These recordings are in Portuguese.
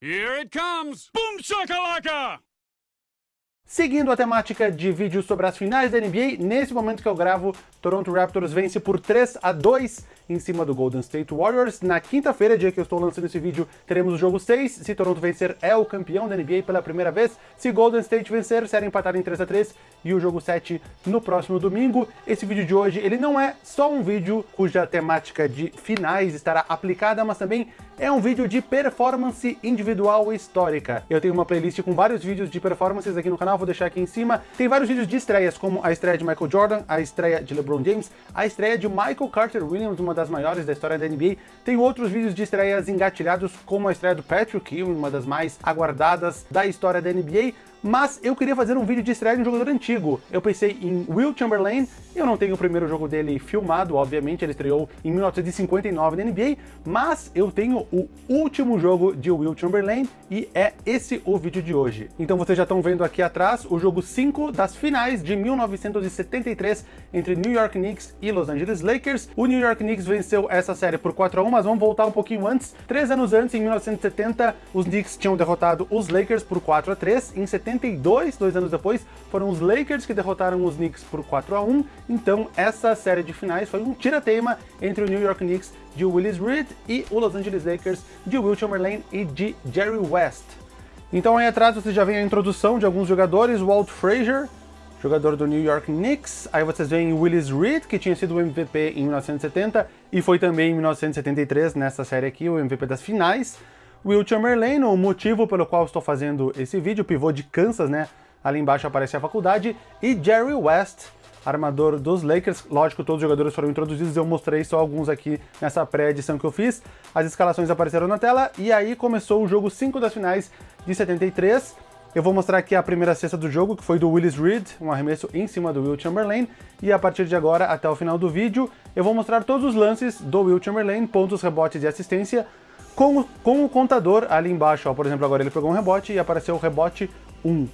Here it comes! Boom shakalaka! Seguindo a temática de vídeos sobre as finais da NBA, nesse momento que eu gravo, Toronto Raptors vence por 3 a 2 em cima do Golden State Warriors. Na quinta-feira, dia que eu estou lançando esse vídeo, teremos o jogo 6. Se Toronto vencer, é o campeão da NBA pela primeira vez. Se Golden State vencer, será empatado em 3 a 3 e o jogo 7 no próximo domingo. Esse vídeo de hoje, ele não é só um vídeo cuja temática de finais estará aplicada, mas também é um vídeo de performance individual histórica. Eu tenho uma playlist com vários vídeos de performances aqui no canal, vou deixar aqui em cima. Tem vários vídeos de estreias, como a estreia de Michael Jordan, a estreia de LeBron James, a estreia de Michael Carter Williams, uma das maiores da história da NBA. Tem outros vídeos de estreias engatilhados, como a estreia do Patrick Ewing, uma das mais aguardadas da história da NBA, mas eu queria fazer um vídeo de estreia de um jogador antigo. Eu pensei em Will Chamberlain, eu não tenho o primeiro jogo dele filmado, obviamente, ele estreou em 1959 na NBA, mas eu tenho o último jogo de Will Chamberlain e é esse o vídeo de hoje. Então vocês já estão vendo aqui atrás o jogo 5 das finais de 1973 entre New York Knicks e Los Angeles Lakers. O New York Knicks venceu essa série por 4 a 1, mas vamos voltar um pouquinho antes. Três anos antes, em 1970, os Knicks tinham derrotado os Lakers por 4 a 3. Em 72, dois anos depois, foram os Lakers que derrotaram os Knicks por 4 a 1. Então essa série de finais foi um tira-teima entre o New York Knicks de Willis Reed e o Los Angeles Lakers de Will Chamberlain e de Jerry West. Então aí atrás você já vem a introdução de alguns jogadores, Walt Frazier, jogador do New York Knicks. Aí vocês veem Willis Reed, que tinha sido o MVP em 1970 e foi também em 1973 nessa série aqui, o MVP das finais. Will Chamberlain, o motivo pelo qual estou fazendo esse vídeo, pivô de Kansas, né? Ali embaixo aparece a faculdade. E Jerry West, armador dos Lakers. Lógico, todos os jogadores foram introduzidos, eu mostrei só alguns aqui nessa pré-edição que eu fiz. As escalações apareceram na tela e aí começou o jogo 5 das finais de 73. Eu vou mostrar aqui a primeira cesta do jogo, que foi do Willis Reed, um arremesso em cima do Will Chamberlain, e a partir de agora, até o final do vídeo, eu vou mostrar todos os lances do Will Chamberlain, pontos, rebotes e assistência, com, com o contador ali embaixo. Ó, por exemplo, agora ele pegou um rebote e apareceu o rebote 1.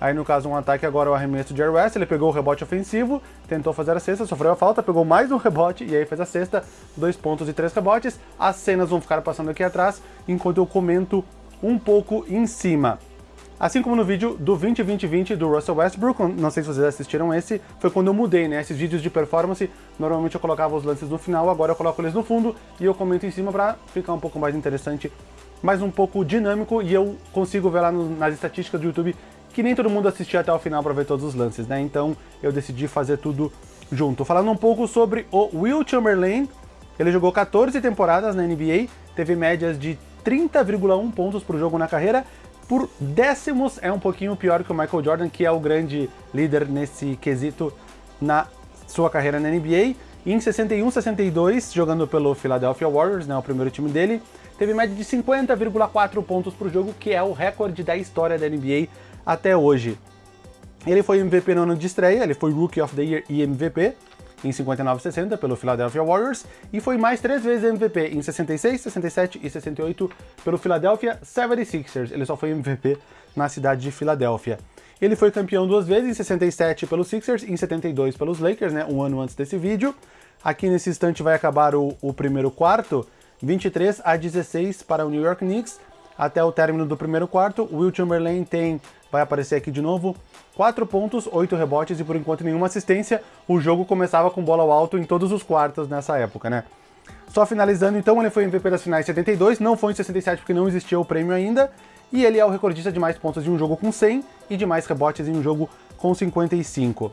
Aí, no caso, um ataque agora o arremesso de Jerry West, ele pegou o rebote ofensivo, tentou fazer a cesta, sofreu a falta, pegou mais um rebote e aí fez a cesta, dois pontos e três rebotes. As cenas vão ficar passando aqui atrás, enquanto eu comento um pouco em cima. Assim como no vídeo do 20-20-20 do Russell Westbrook, não sei se vocês assistiram esse, foi quando eu mudei, né? Esses vídeos de performance, normalmente eu colocava os lances no final, agora eu coloco eles no fundo e eu comento em cima para ficar um pouco mais interessante, mais um pouco dinâmico e eu consigo ver lá no, nas estatísticas do YouTube que nem todo mundo assistia até o final para ver todos os lances, né? Então eu decidi fazer tudo junto. Falando um pouco sobre o Will Chamberlain, ele jogou 14 temporadas na NBA, teve médias de 30,1 pontos por jogo na carreira, por décimos é um pouquinho pior que o Michael Jordan, que é o grande líder nesse quesito na sua carreira na NBA. E em 61, 62, jogando pelo Philadelphia Warriors, né, o primeiro time dele, teve média de 50,4 pontos por jogo, que é o recorde da história da NBA até hoje. Ele foi MVP no ano de estreia, ele foi Rookie of the Year e MVP em 59 e 60 pelo Philadelphia Warriors e foi mais três vezes MVP em 66, 67 e 68 pelo Philadelphia 76ers. Ele só foi MVP na cidade de Filadélfia. Ele foi campeão duas vezes, em 67 pelos Sixers e em 72 pelos Lakers, né, um ano antes desse vídeo. Aqui nesse instante vai acabar o, o primeiro quarto, 23 a 16 para o New York Knicks, até o término do primeiro quarto. Will Chamberlain tem, vai aparecer aqui de novo, 4 pontos, 8 rebotes e por enquanto nenhuma assistência. O jogo começava com bola ao alto em todos os quartos nessa época, né? Só finalizando, então, ele foi MVP das finais 72, não foi em 67 porque não existia o prêmio ainda, e ele é o recordista de mais pontos de um jogo com 100 e de mais rebotes em um jogo com 55.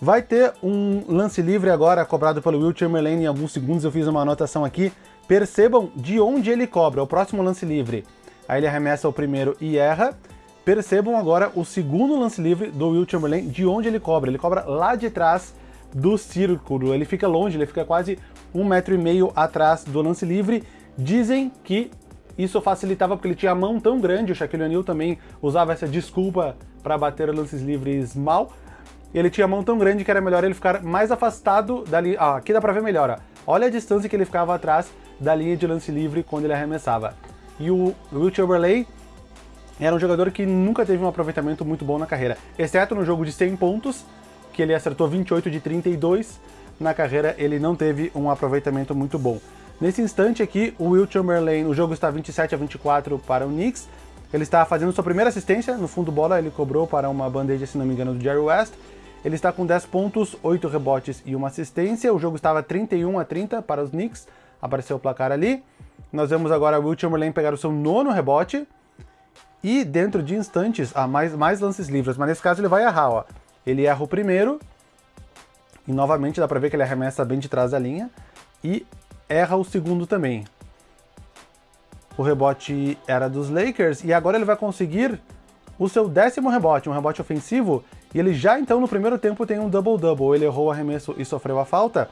Vai ter um lance livre agora cobrado pelo Will Chamberlain em alguns segundos, eu fiz uma anotação aqui. Percebam de onde ele cobra, o próximo lance livre. Aí ele arremessa o primeiro e erra. Percebam agora o segundo lance livre do Will Chamberlain, de onde ele cobra. Ele cobra lá de trás do círculo, ele fica longe, ele fica quase um metro e meio atrás do lance livre. Dizem que isso facilitava porque ele tinha a mão tão grande, o Shaquille O'Neal também usava essa desculpa para bater lances livres mal. Ele tinha a mão tão grande que era melhor ele ficar mais afastado dali. Ah, aqui dá pra ver melhor, ó. Olha a distância que ele ficava atrás da linha de lance livre quando ele arremessava. E o Will Chamberlain era um jogador que nunca teve um aproveitamento muito bom na carreira, exceto no jogo de 100 pontos, que ele acertou 28 de 32, na carreira ele não teve um aproveitamento muito bom. Nesse instante aqui, o Will Chamberlain, o jogo está 27 a 24 para o Knicks. Ele está fazendo sua primeira assistência, no fundo bola ele cobrou para uma bandeja, se não me engano, do Jerry West. Ele está com 10 pontos, 8 rebotes e uma assistência. O jogo estava 31 a 30 para os Knicks, apareceu o placar ali. Nós vemos agora o Will Chamberlain pegar o seu nono rebote. E dentro de instantes, ah, mais, mais lances livres, mas nesse caso ele vai errar, ó. Ele erra o primeiro, e novamente dá pra ver que ele arremessa bem de trás da linha, e erra o segundo também. O rebote era dos Lakers, e agora ele vai conseguir o seu décimo rebote, um rebote ofensivo, e ele já então no primeiro tempo tem um double-double. Ele errou o arremesso e sofreu a falta.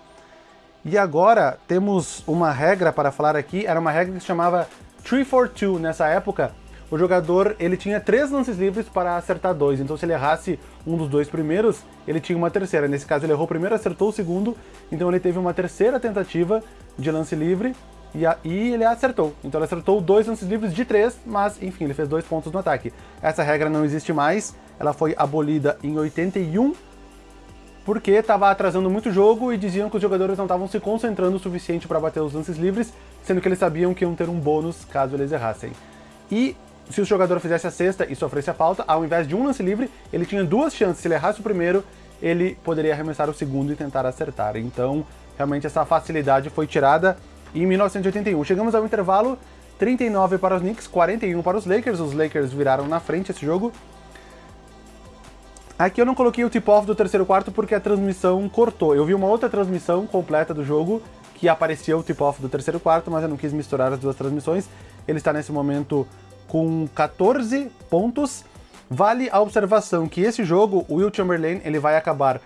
E agora temos uma regra para falar aqui, era uma regra que se chamava 3 for 2 nessa época, o jogador ele tinha três lances livres para acertar dois, então se ele errasse um dos dois primeiros, ele tinha uma terceira. Nesse caso ele errou o primeiro, acertou o segundo, então ele teve uma terceira tentativa de lance livre e, a, e ele acertou. Então ele acertou dois lances livres de três, mas enfim, ele fez dois pontos no ataque. Essa regra não existe mais, ela foi abolida em 81, porque estava atrasando muito o jogo e diziam que os jogadores não estavam se concentrando o suficiente para bater os lances livres, sendo que eles sabiam que iam ter um bônus caso eles errassem. E se o jogador fizesse a sexta e sofresse a falta, ao invés de um lance livre, ele tinha duas chances. Se ele errasse o primeiro, ele poderia arremessar o segundo e tentar acertar. Então, realmente essa facilidade foi tirada em 1981. Chegamos ao intervalo, 39 para os Knicks, 41 para os Lakers. Os Lakers viraram na frente esse jogo. Aqui eu não coloquei o tip-off do terceiro quarto porque a transmissão cortou. Eu vi uma outra transmissão completa do jogo que aparecia o tip-off do terceiro quarto, mas eu não quis misturar as duas transmissões. Ele está nesse momento com 14 pontos. Vale a observação que esse jogo, o Will Chamberlain, ele vai acabar,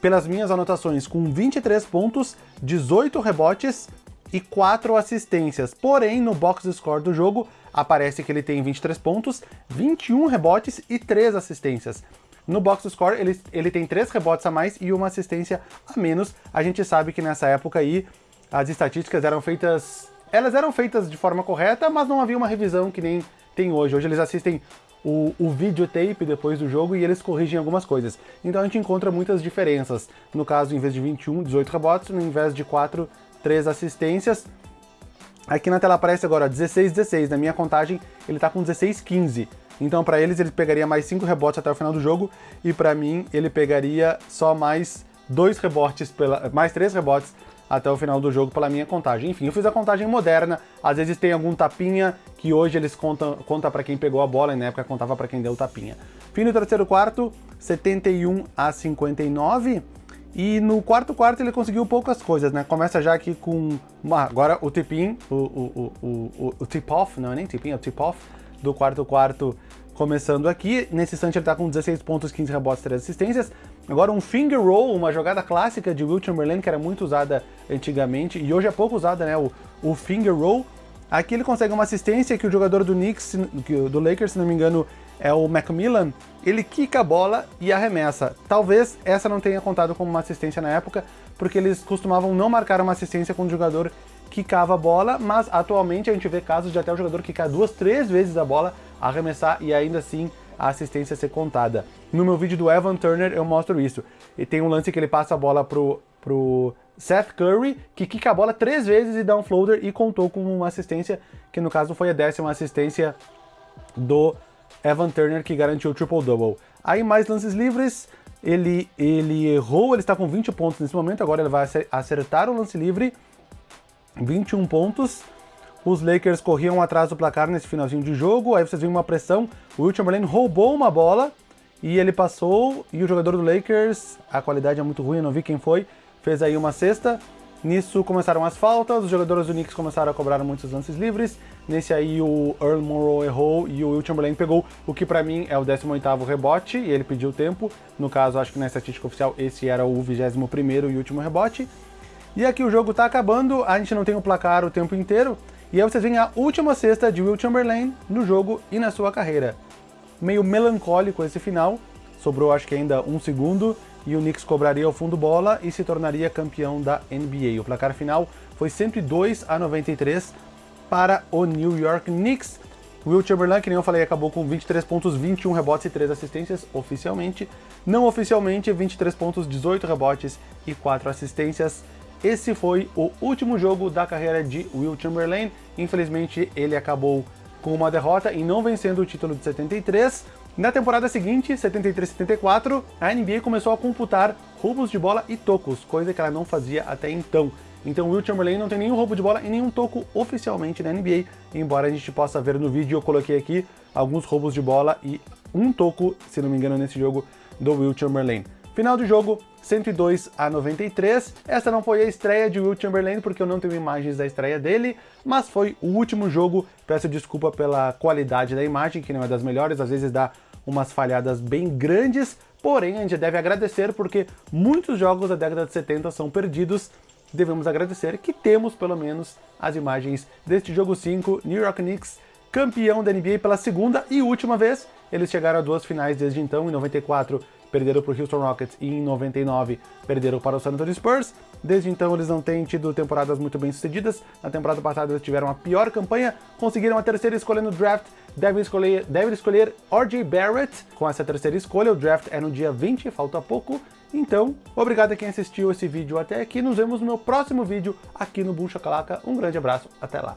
pelas minhas anotações, com 23 pontos, 18 rebotes e 4 assistências. Porém, no box score do jogo, aparece que ele tem 23 pontos, 21 rebotes e 3 assistências. No box score, ele, ele tem 3 rebotes a mais e uma assistência a menos. A gente sabe que nessa época aí, as estatísticas eram feitas... Elas eram feitas de forma correta, mas não havia uma revisão que nem tem hoje. Hoje eles assistem o, o videotape depois do jogo e eles corrigem algumas coisas. Então a gente encontra muitas diferenças. No caso, em vez de 21, 18 rebotes, no invés de 4, 3 assistências. Aqui na tela aparece agora 16, 16. Na minha contagem, ele tá com 16, 15. Então para eles, ele pegaria mais 5 rebotes até o final do jogo, e para mim, ele pegaria só mais 2 rebotes, pela, mais 3 rebotes até o final do jogo pela minha contagem. Enfim, eu fiz a contagem moderna, às vezes tem algum tapinha que hoje eles contam conta para quem pegou a bola e na época contava para quem deu o tapinha. Fim do terceiro quarto, 71 a 59. E no quarto quarto ele conseguiu poucas coisas, né? Começa já aqui com... Ah, agora o tip-in, o, o, o, o, o tip-off, não é nem tip-in, é o tip-off do quarto quarto começando aqui. Nesse instante ele tá com 16 pontos, 15 rebotes, 3 assistências. Agora um finger roll, uma jogada clássica de Will Chamberlain, que era muito usada antigamente, e hoje é pouco usada, né, o, o finger roll. Aqui ele consegue uma assistência que o jogador do Knicks, do Lakers, se não me engano, é o Macmillan, ele quica a bola e arremessa. Talvez essa não tenha contado como uma assistência na época, porque eles costumavam não marcar uma assistência quando o jogador quicava a bola, mas atualmente a gente vê casos de até o jogador quicar duas, três vezes a bola, arremessar e ainda assim a assistência ser contada. No meu vídeo do Evan Turner eu mostro isso. E tem um lance que ele passa a bola pro, pro Seth Curry, que quica a bola três vezes e dá um floater e contou com uma assistência, que no caso foi a décima assistência do Evan Turner, que garantiu o triple-double. Aí mais lances livres, ele, ele errou, ele está com 20 pontos nesse momento, agora ele vai acertar o lance livre, 21 pontos, os Lakers corriam atrás do placar nesse finalzinho de jogo, aí vocês viram uma pressão, o Will Chamberlain roubou uma bola e ele passou, e o jogador do Lakers, a qualidade é muito ruim, não vi quem foi, fez aí uma cesta, nisso começaram as faltas, os jogadores do Knicks começaram a cobrar muitos lances livres, nesse aí o Earl Monroe errou e o Will Chamberlain pegou o que pra mim é o 18º rebote, e ele pediu tempo, no caso acho que na estatística oficial esse era o 21º e último rebote, e aqui o jogo tá acabando, a gente não tem o placar o tempo inteiro, e aí vocês veem a última cesta de Will Chamberlain no jogo e na sua carreira. Meio melancólico esse final, sobrou acho que ainda um segundo, e o Knicks cobraria o fundo bola e se tornaria campeão da NBA. O placar final foi 102 a 93 para o New York Knicks. Will Chamberlain, que nem eu falei, acabou com 23 pontos, 21 rebotes e 3 assistências oficialmente. Não oficialmente, 23 pontos, 18 rebotes e 4 assistências. esse foi o último jogo da carreira de Will Chamberlain. Infelizmente, ele acabou com uma derrota e não vencendo o título de 73. Na temporada seguinte, 73-74, a NBA começou a computar roubos de bola e tocos, coisa que ela não fazia até então. Então Will Chamberlain não tem nenhum roubo de bola e nenhum toco oficialmente na NBA, embora a gente possa ver no vídeo, eu coloquei aqui alguns roubos de bola e um toco, se não me engano, nesse jogo do Will Chamberlain. Final do jogo, 102 a 93. Essa não foi a estreia de Will Chamberlain, porque eu não tenho imagens da estreia dele, mas foi o último jogo. Peço desculpa pela qualidade da imagem, que não é das melhores, às vezes dá umas falhadas bem grandes, porém a gente deve agradecer porque muitos jogos da década de 70 são perdidos. Devemos agradecer que temos, pelo menos, as imagens deste jogo 5, New York Knicks, campeão da NBA pela segunda e última vez. Eles chegaram a duas finais desde então, em 94 perderam para o Houston Rockets e em 99 perderam para o San Antonio Spurs. Desde então eles não têm tido temporadas muito bem sucedidas. Na temporada passada eles tiveram a pior campanha, conseguiram a terceira escolha no draft, devem escolher, devem escolher R.J. Barrett com essa terceira escolha. O draft é no dia 20, falta pouco. Então, obrigado a quem assistiu esse vídeo até aqui. Nos vemos no meu próximo vídeo aqui no Boom Chacalaca. Um grande abraço, até lá.